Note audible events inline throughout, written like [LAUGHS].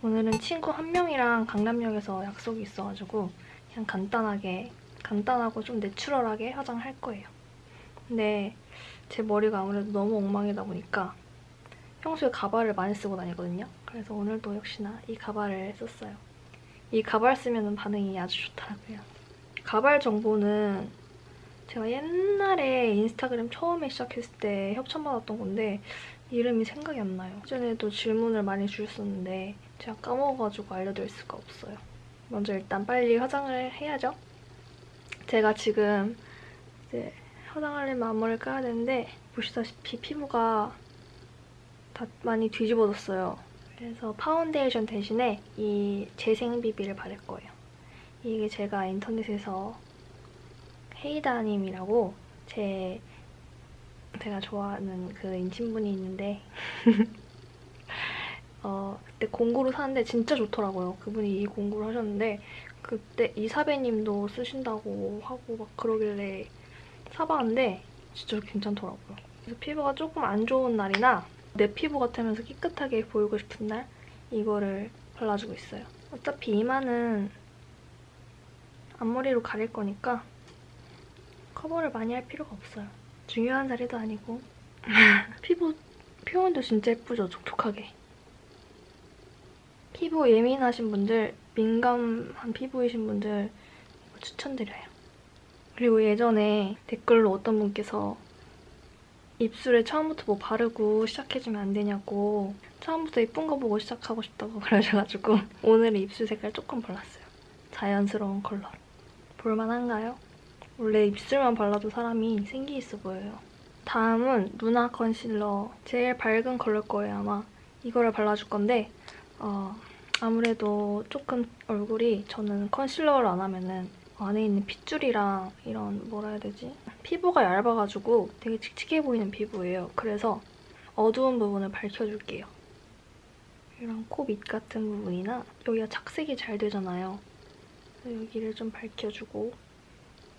오늘은 친구 한 명이랑 강남역에서 약속이 있어가지고 그냥 간단하게 간단하고 좀 내추럴하게 화장할 거예요. 근데 제 머리가 아무래도 너무 엉망이다 보니까 평소에 가발을 많이 쓰고 다니거든요. 그래서 오늘도 역시나 이 가발을 썼어요. 이 가발 쓰면 반응이 아주 좋더라고요. 가발 정보는 제가 옛날에 인스타그램 처음에 시작했을 때 협찬받았던 건데 이름이 생각이 안 나요. 예전에도 질문을 많이 주셨었는데 제가 까먹어가지고 알려드릴 수가 없어요. 먼저 일단 빨리 화장을 해야죠. 제가 지금 이제 화장하려면 앞머리를 까야 되는데 보시다시피 피부가 다 많이 뒤집어졌어요. 그래서 파운데이션 대신에 이 재생 BB를 바를 거예요. 이게 제가 인터넷에서 헤이다님이라고 제 제가 좋아하는 그 인친분이 있는데 [LAUGHS] 어, 그때 공구로 샀는데 진짜 좋더라고요. 그분이 이 공구를 하셨는데 그때 이사배님도 쓰신다고 하고 막 그러길래 사봤는데 진짜 괜찮더라고요. 그래서 피부가 조금 안 좋은 날이나 내 피부 같으면서 깨끗하게 보이고 싶은 날 이거를 발라주고 있어요. 어차피 이마는 앞머리로 가릴 거니까 커버를 많이 할 필요가 없어요. 중요한 자리도 아니고 [LAUGHS] 피부 표현도 진짜 예쁘죠? 촉촉하게. 피부 예민하신 분들, 민감한 피부이신 분들 추천드려요. 그리고 예전에 댓글로 어떤 분께서 입술에 처음부터 뭐 바르고 시작해주면 안 되냐고 처음부터 예쁜 거 보고 시작하고 싶다고 [LAUGHS] 그러셔가지고 오늘은 입술 색깔 조금 발랐어요. 자연스러운 컬러. 볼만한가요? 원래 입술만 발라도 사람이 생기 있어 보여요. 다음은 루나 컨실러. 제일 밝은 컬러일 거예요, 아마. 이거를 발라줄 건데 어, 아무래도 조금 얼굴이 저는 컨실러를 안 하면은 안에 있는 핏줄이랑 이런 뭐라 해야 되지? 피부가 얇아가지고 되게 칙칙해 보이는 피부예요. 그래서 어두운 부분을 밝혀줄게요. 이런 코 밑 같은 부분이나 여기가 착색이 잘 되잖아요. 여기를 좀 밝혀주고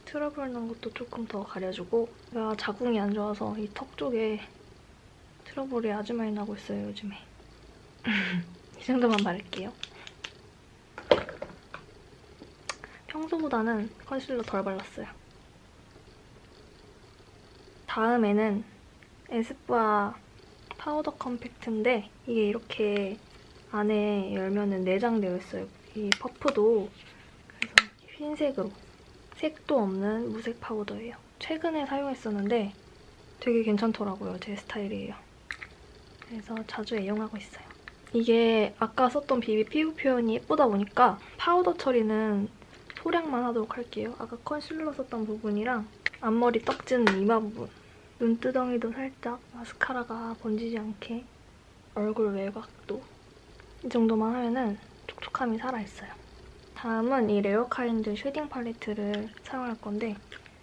트러블 난 것도 조금 더 가려주고 제가 자궁이 안 좋아서 이 턱 쪽에 트러블이 아주 많이 나고 있어요, 요즘에. [LAUGHS] 이 정도만 바를게요. 평소보다는 컨실러 덜 발랐어요. 다음에는 에스쁘아 파우더 컴팩트인데 이게 이렇게 안에 열면은 내장되어 있어요. 이 퍼프도 그래서 흰색으로 색도 없는 무색 파우더예요. 최근에 사용했었는데 되게 괜찮더라고요. 제 스타일이에요. 그래서 자주 애용하고 있어요. 이게 아까 썼던 BB 피부 표현이 예쁘다 보니까 파우더 처리는 소량만 하도록 할게요. 아까 컨실러 썼던 부분이랑 앞머리 떡지는 이마 부분 눈두덩이도 살짝 마스카라가 번지지 않게 얼굴 외곽도 이 정도만 하면은 촉촉함이 살아있어요. 다음은 이 Rarekind shading 팔레트를 사용할 건데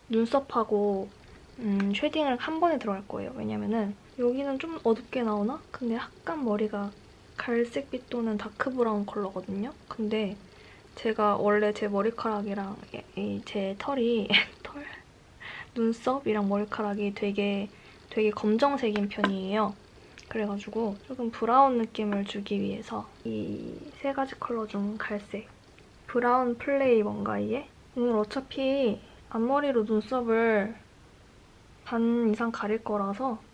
눈썹하고 음, shading을 한 번에 들어갈 거예요. 왜냐면은 여기는 좀 어둡게 나오나? 근데 약간 머리가 갈색빛 또는 dark brown 컬러거든요. 근데 제가 원래 제 머리카락이랑 이 제 털이 [LAUGHS] 털? 눈썹이랑 머리카락이 되게 되게 검정색인 편이에요. 그래가지고 조금 브라운 느낌을 주기 위해서 이 세 가지 컬러 중 갈색 브라운 플레이 뭔가 이게? 오늘 어차피 앞머리로 눈썹을 반 이상 가릴 거라서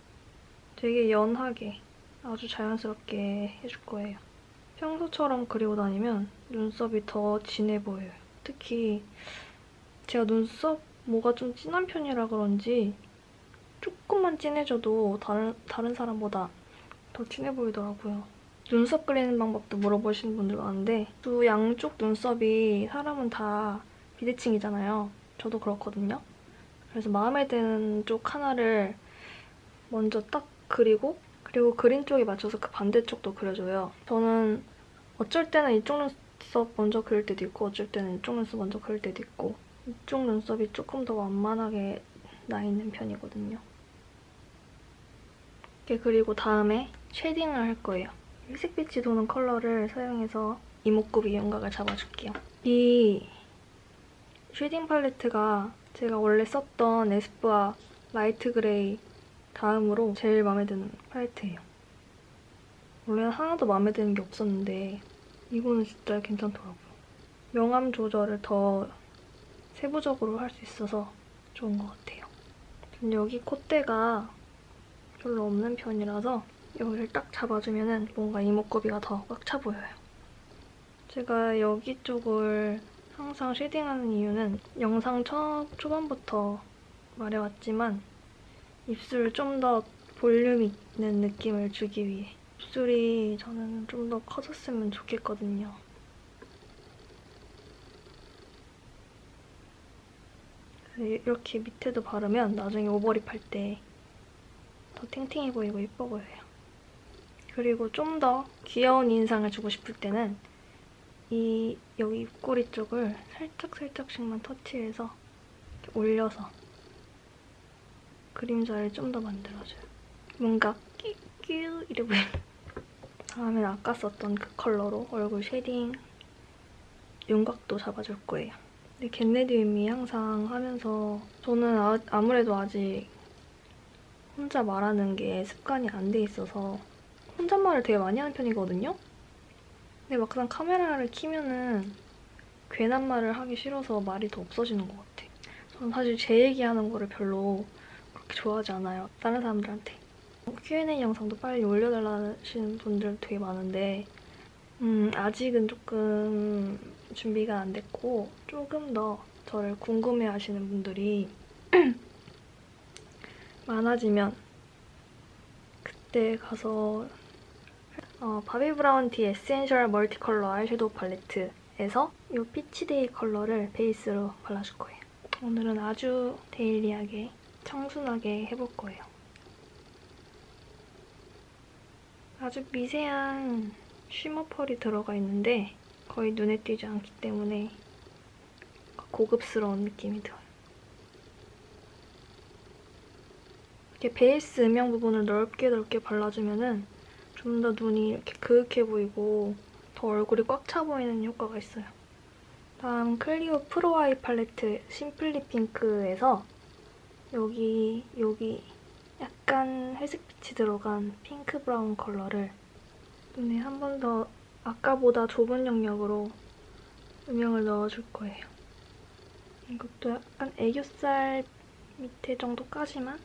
되게 연하게 아주 자연스럽게 해줄 거예요. 평소처럼 그리고 다니면 눈썹이 더 진해 보여요. 특히 제가 눈썹 뭐가 좀 진한 편이라 그런지 조금만 진해져도 다른, 다른 사람보다 더 진해 보이더라고요. 눈썹 그리는 방법도 물어보시는 분들 많은데 또 양쪽 눈썹이 사람은 다 비대칭이잖아요. 저도 그렇거든요. 그래서 마음에 드는 쪽 하나를 먼저 딱 그리고 그리고 그린 쪽에 맞춰서 그 반대쪽도 그려줘요. 저는 어쩔 때는 이쪽 눈썹 먼저 그릴 때도 있고 어쩔 때는 이쪽 눈썹 먼저 그릴 때도 있고 이쪽 눈썹이 조금 더 완만하게 나 있는 편이거든요. 이렇게 그리고 다음에 shading을 할 거예요. 회색빛이 도는 컬러를 사용해서 이목구비 윤곽을 잡아줄게요. 이 shading 팔레트가 제가 원래 썼던 에스쁘아 light gray 다음으로 제일 마음에 드는 팔레트예요. 원래는 하나도 마음에 드는 게 없었는데 이거는 진짜 괜찮더라고요. 명암 조절을 더 세부적으로 할 수 있어서 좋은 것 같아요. 전 여기 콧대가 별로 없는 편이라서 여기를 딱 잡아주면 뭔가 이목구비가 더 꽉 차 보여요. 제가 여기 쪽을 항상 shading하는 이유는 영상 첫 초반부터 말해왔지만 입술을 좀 더 볼륨 있는 느낌을 주기 위해 입술이 저는 좀 더 커졌으면 좋겠거든요. 이렇게 밑에도 바르면 나중에 오버립 할 때 더 탱탱해 보이고 예뻐 보여요. 그리고 좀 더 귀여운 인상을 주고 싶을 때는 이 여기 입꼬리 쪽을 살짝살짝씩만 터치해서 올려서 그림자를 좀 더 만들어줘요. 뭔가 끼끼 보이는 다음엔 아까 썼던 그 컬러로 얼굴 shading 윤곽도 잡아줄 거예요. 근데 get ready with me 항상 하면서 저는 아, 아무래도 아직 혼자 말하는 게 습관이 안 돼 있어서 혼잣말을 되게 많이 하는 편이거든요? 근데 막상 카메라를 키면은 괜한 말을 하기 싫어서 말이 더 없어지는 것 같아. 저는 사실 제 얘기하는 거를 별로 그렇게 좋아하지 않아요. 다른 사람들한테. Q&A 영상도 빨리 올려달라시는 분들 되게 많은데 음, 아직은 조금 준비가 안 됐고 조금 더 저를 궁금해하시는 분들이 [CLEARS THROAT] 많아지면 그때 가서 어, Bobbi Brown The Essential Multicolor Eyeshadow Palette에서 이 Peach Day 컬러를 베이스로 발라줄 거예요. 오늘은 아주 daily하게 청순하게 해볼 거예요. 아주 미세한 shimmer 펄이 들어가 있는데 거의 눈에 띄지 않기 때문에 고급스러운 느낌이 들어요. 이렇게 베이스 음영 부분을 넓게 넓게 발라주면 좀 더 눈이 이렇게 그윽해 보이고 더 얼굴이 꽉 차 보이는 효과가 있어요. 다음 Clio Pro Eye Palette Simply Pink에서 여기 여기 약간 회색빛이 들어간 pink brown 컬러를 눈에 한 번 더 아까보다 좁은 영역으로 음영을 넣어줄 거예요. 이것도 약간 애교살 밑에 정도까지만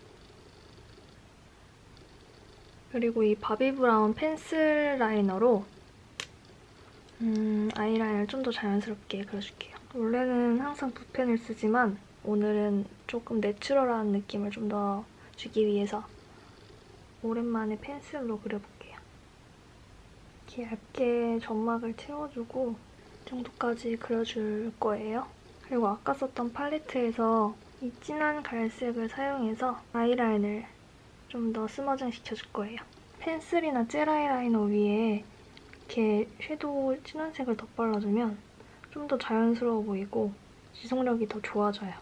그리고 이 바비 브라운 펜슬 라이너로 음, 아이라인을 좀 더 자연스럽게 그려줄게요. 원래는 항상 붓펜을 쓰지만 오늘은 조금 내추럴한 느낌을 좀 더 주기 위해서 오랜만에 펜슬로 그려볼게요. 이렇게 얇게 점막을 채워주고 이 정도까지 그려줄 거예요. 그리고 아까 썼던 팔레트에서 이 진한 갈색을 사용해서 아이라인을 좀 더 smudging 시켜줄 거예요. 펜슬이나 젤 아이라이너 위에 이렇게 섀도우 진한 색을 덧발라주면 좀 더 자연스러워 보이고 지속력이 더 좋아져요.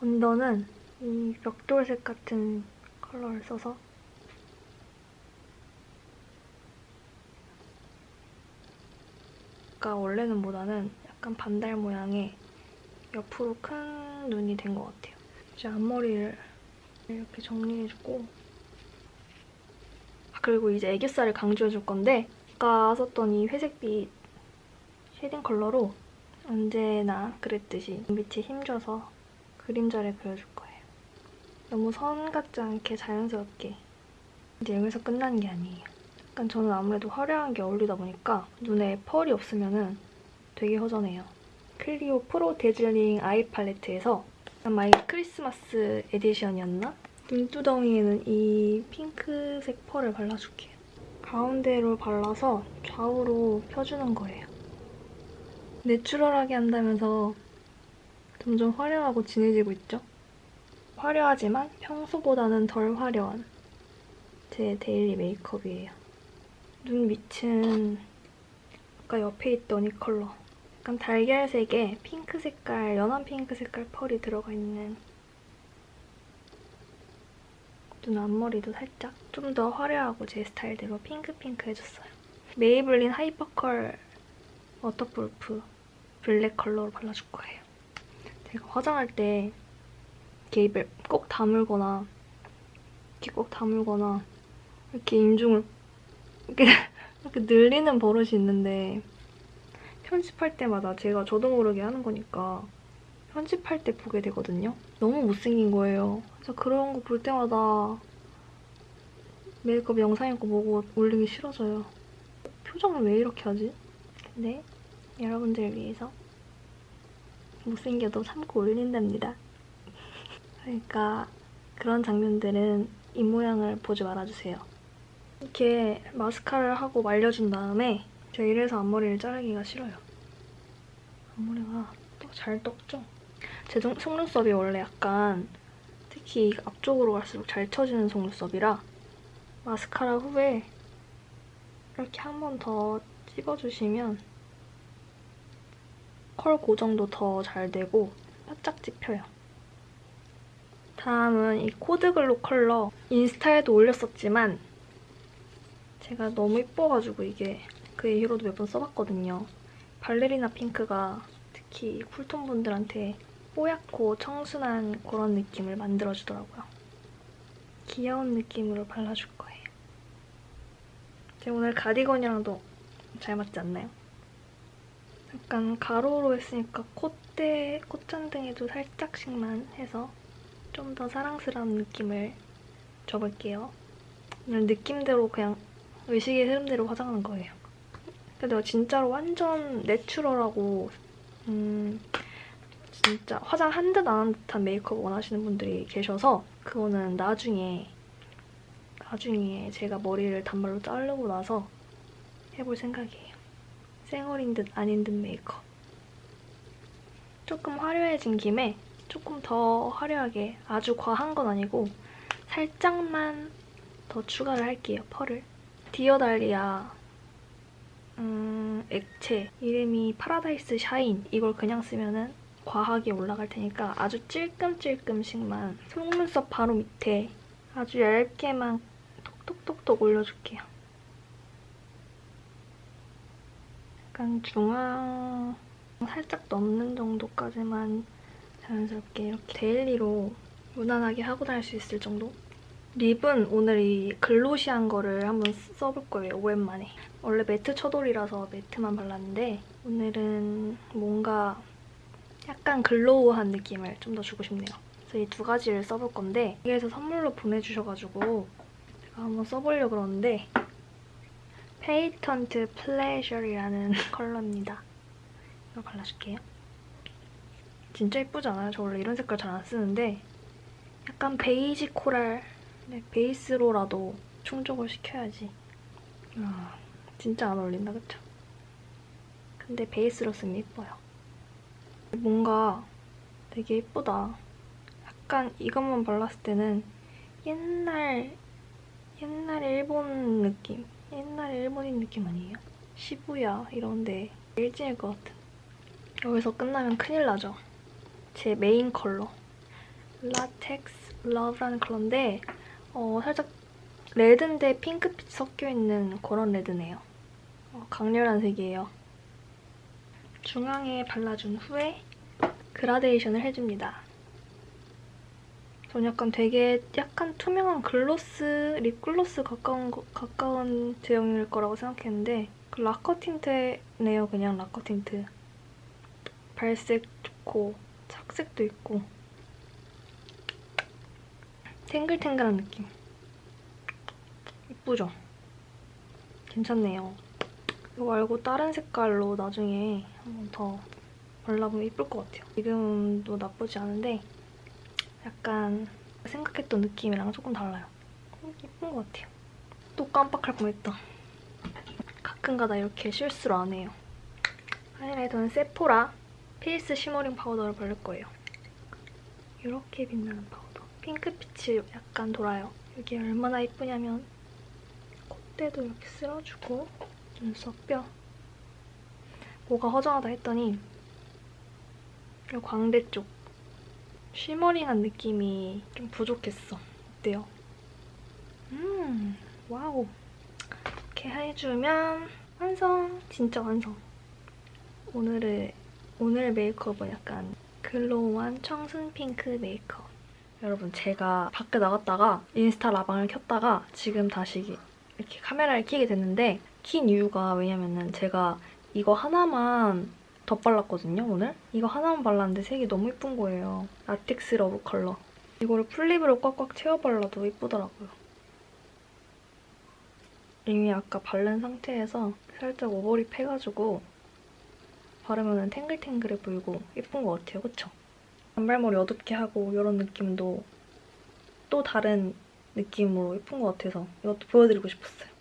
언더는 이 벽돌색 같은 컬러를 써서 아까 원래 눈보다는 약간 반달 모양의 옆으로 큰 눈이 된 것 같아요. 이제 앞머리를 이렇게 정리해주고 아, 그리고 이제 애교살을 강조해줄 건데 아까 썼던 이 회색빛 shading 컬러로 언제나 그랬듯이 빛에 힘줘서 그림자를 그려줄 거예요. 너무 선 같지 않게 자연스럽게 이제 여기서 끝나는 게 아니에요. 약간 저는 아무래도 화려한 게 어울리다 보니까 눈에 펄이 없으면 되게 허전해요. 클리오 pro dazzling eye palette에서 아마 이 크리스마스 에디션이었나? 눈두덩이에는 이 핑크색 펄을 발라줄게요. 가운데로 발라서 좌우로 펴주는 거예요. 내추럴하게 한다면서 점점 화려하고 진해지고 있죠? 화려하지만 평소보다는 덜 화려한 제 daily 메이크업이에요. 눈 밑은 아까 옆에 있던 이 컬러 약간 달걀색에 핑크 색깔, 연한 핑크 색깔 펄이 들어가 있는 눈 앞머리도 살짝 좀 더 화려하고 제 스타일대로 핑크핑크 해줬어요. 메이블린 hyper curl waterproof black 컬러로 발라줄 거예요. 제가 화장할 때 이렇게 입을 꼭 다물거나 이렇게 꼭 다물거나 이렇게 인중을 이렇게, [LAUGHS] 이렇게 그 늘리는 버릇이 있는데 편집할 때마다 제가 저도 모르게 하는 거니까 편집할 때 보게 되거든요. 너무 못생긴 거예요. 그래서 그런 거 볼 때마다 메이크업 영상인 거 보고 올리기 싫어져요. 표정을 왜 이렇게 하지? 근데 여러분들을 위해서 못생겨도 참고 올린답니다. [LAUGHS] 그러니까 그런 장면들은 입모양을 보지 말아주세요. 이렇게 마스카라를 하고 말려준 다음에 제가 이래서 앞머리를 자르기가 싫어요. 앞머리가 또잘 떴죠? 제 속- 속눈썹이 원래 약간 특히 앞쪽으로 갈수록 잘 쳐지는 속눈썹이라 마스카라 후에 이렇게 한 번 더 찝어주시면 컬 고정도 더 잘 되고 바짝 찝혀요. 다음은 이 코드글로컬러 인스타에도 올렸었지만 제가 너무 이뻐가지고 이게 그 이후로도 몇 번 써봤거든요. 발레리나 핑크가 특히 쿨톤 분들한테 뽀얗고 청순한 그런 느낌을 만들어주더라고요. 귀여운 느낌으로 발라줄 거예요. 제가 오늘 가디건이랑도 잘 맞지 않나요? 약간 가로로 했으니까 콧대, 콧잔등에도 살짝씩만 해서 좀 더 사랑스러운 느낌을 줘볼게요. 오늘 느낌대로 그냥 의식의 흐름대로 화장하는 거예요. 근데 내가 진짜로 완전 내추럴하고 음 진짜 화장 한 듯 안 한 듯한 메이크업 원하시는 분들이 계셔서 그거는 나중에 나중에 제가 머리를 단발로 자르고 나서 해볼 생각이에요. 쌩얼인 듯 아닌 듯 메이크업. 조금 화려해진 김에 조금 더 화려하게 아주 과한 건 아니고 살짝만 더 추가를 할게요, 펄을. 디어달리아 음, 액체 이름이 paradise shine 이걸 그냥 쓰면은 과하게 올라갈 테니까 아주 찔끔찔끔씩만 속눈썹 바로 밑에 아주 얇게만 톡톡톡톡 올려줄게요. 약간 중앙 살짝 넘는 정도까지만 자연스럽게 이렇게 daily로 무난하게 하고 다닐 수 있을 정도? 립은 오늘 이 glossy한 거를 한번 써볼 거예요, 오랜만에. 원래 매트 처돌이라서 매트만 발랐는데 오늘은 뭔가 약간 glow한 느낌을 좀 더 주고 싶네요. 그래서 이 두 가지를 써볼 건데 여기에서 선물로 보내주셔가지고 제가 한번 써보려고 그러는데 patent pleasure라는 [LAUGHS] 컬러입니다. 이거 발라줄게요. 진짜 예쁘지 않아요? 저 원래 이런 색깔 잘 안 쓰는데 약간 베이지 코랄 네, 베이스로라도 충족을 시켜야지. 아, 진짜 안 어울린다, 그쵸? 근데 베이스로 쓰면 예뻐요. 뭔가 되게 예쁘다. 약간 이것만 발랐을 때는 옛날, 옛날 일본 느낌? 옛날 일본인 느낌 아니에요? 시부야 이런데 일진일 것 같은. 여기서 끝나면 큰일 나죠. 제 메인 컬러. latex love라는 컬러인데 어, 살짝 레드인데 핑크빛 섞여있는 그런 레드네요. 어, 강렬한 색이에요. 중앙에 발라준 후에 그라데이션을 해줍니다. 전 약간 되게 약간 투명한 글로스, 립글로스 가까운, 거- 가까운 제형일 거라고 생각했는데 그 lacquer tint네요, 그냥 lacquer tint. 발색 좋고 착색도 있고 탱글탱글한 느낌. 이쁘죠? 괜찮네요. 이거 말고 다른 색깔로 나중에 한번 더 발라보면 이쁠 것 같아요. 지금도 나쁘지 않은데 약간 생각했던 느낌이랑 조금 달라요. 음, 이쁜 것 같아요. 또 깜빡할 뻔했다. 가끔가다 이렇게 실수를 안 해요. 하이라이터는 세포라 face shimmering powder를 바를 거예요. 이렇게 빛나는 파우더. 핑크빛이 약간 돌아요. 이게 얼마나 이쁘냐면 콧대도 이렇게 쓸어주고 눈썹 뼈 뭐가 허전하다 했더니 이 광대 쪽 shimmering한 느낌이 좀 부족했어. 어때요? 음, 와우. 이렇게 해주면 완성! 진짜 완성. 오늘의, 오늘 메이크업은 약간 glow한 청순 핑크 메이크업. 여러분, 제가 밖에 나갔다가 인스타 라방을 켰다가 지금 다시 이렇게 카메라를 켜게 됐는데 킨 이유가 왜냐면은 제가 이거 하나만 덧발랐거든요, 오늘? 이거 하나만 발랐는데 색이 너무 예쁜 거예요. Latex Love 컬러. 이거를 full lip으로 꽉꽉 채워 발라도 예쁘더라고요. 이미 아까 바른 상태에서 살짝 over lip 해가지고 바르면 탱글탱글해 보이고 예쁜 것 같아요, 그쵸? 단발머리 어둡게 하고 이런 느낌도 또 다른 느낌으로 예쁜 것 같아서 이것도 보여드리고 싶었어요.